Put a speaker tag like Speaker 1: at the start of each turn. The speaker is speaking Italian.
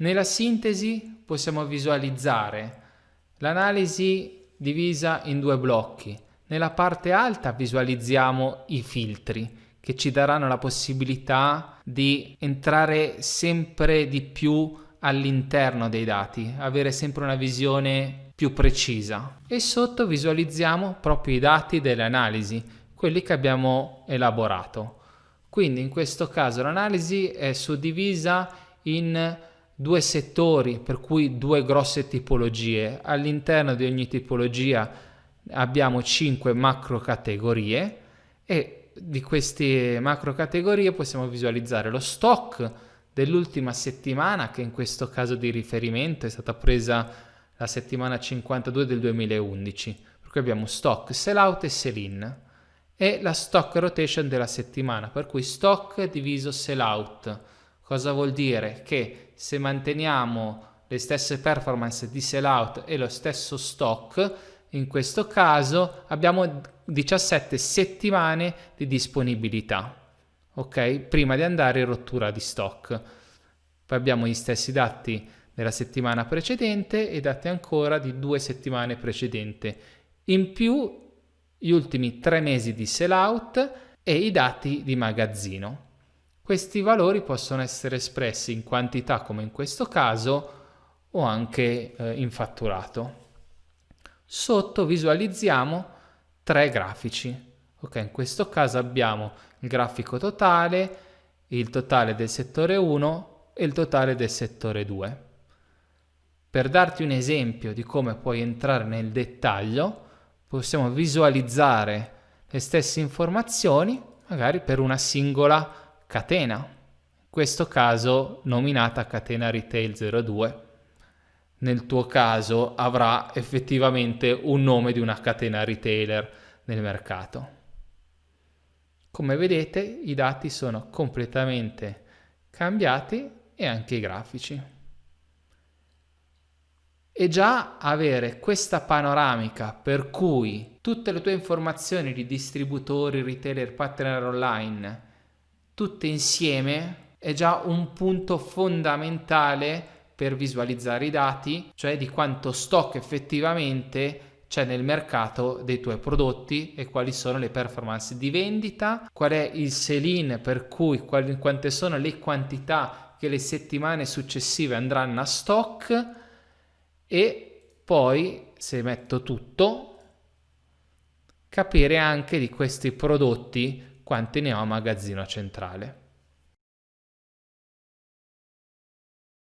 Speaker 1: Nella sintesi possiamo visualizzare l'analisi divisa in due blocchi. Nella parte alta visualizziamo i filtri che ci daranno la possibilità di entrare sempre di più all'interno dei dati, avere sempre una visione più precisa. E sotto visualizziamo proprio i dati delle analisi, quelli che abbiamo elaborato. Quindi in questo caso l'analisi è suddivisa in due settori, per cui due grosse tipologie. All'interno di ogni tipologia abbiamo cinque macro categorie e di queste macro categorie possiamo visualizzare lo stock dell'ultima settimana che in questo caso di riferimento è stata presa la settimana 52 del 2011 per cui abbiamo stock, sell out e sell in e la stock rotation della settimana per cui stock diviso sell out Cosa vuol dire? Che se manteniamo le stesse performance di sellout e lo stesso stock, in questo caso abbiamo 17 settimane di disponibilità, ok? Prima di andare in rottura di stock. Poi abbiamo gli stessi dati della settimana precedente e dati ancora di due settimane precedenti. In più gli ultimi tre mesi di sellout e i dati di magazzino. Questi valori possono essere espressi in quantità come in questo caso o anche eh, in fatturato. Sotto visualizziamo tre grafici. Ok, in questo caso abbiamo il grafico totale, il totale del settore 1 e il totale del settore 2. Per darti un esempio di come puoi entrare nel dettaglio, possiamo visualizzare le stesse informazioni magari per una singola catena, in questo caso nominata catena retail 02. Nel tuo caso avrà effettivamente un nome di una catena retailer nel mercato. Come vedete i dati sono completamente cambiati e anche i grafici. E già avere questa panoramica per cui tutte le tue informazioni di distributori, retailer, partner online tutte insieme è già un punto fondamentale per visualizzare i dati, cioè di quanto stock effettivamente c'è nel mercato dei tuoi prodotti e quali sono le performance di vendita, qual è il sell-in per cui quali, quante sono le quantità che le settimane successive andranno a stock e poi se metto tutto capire anche di questi prodotti quanti ne ho a magazzino centrale.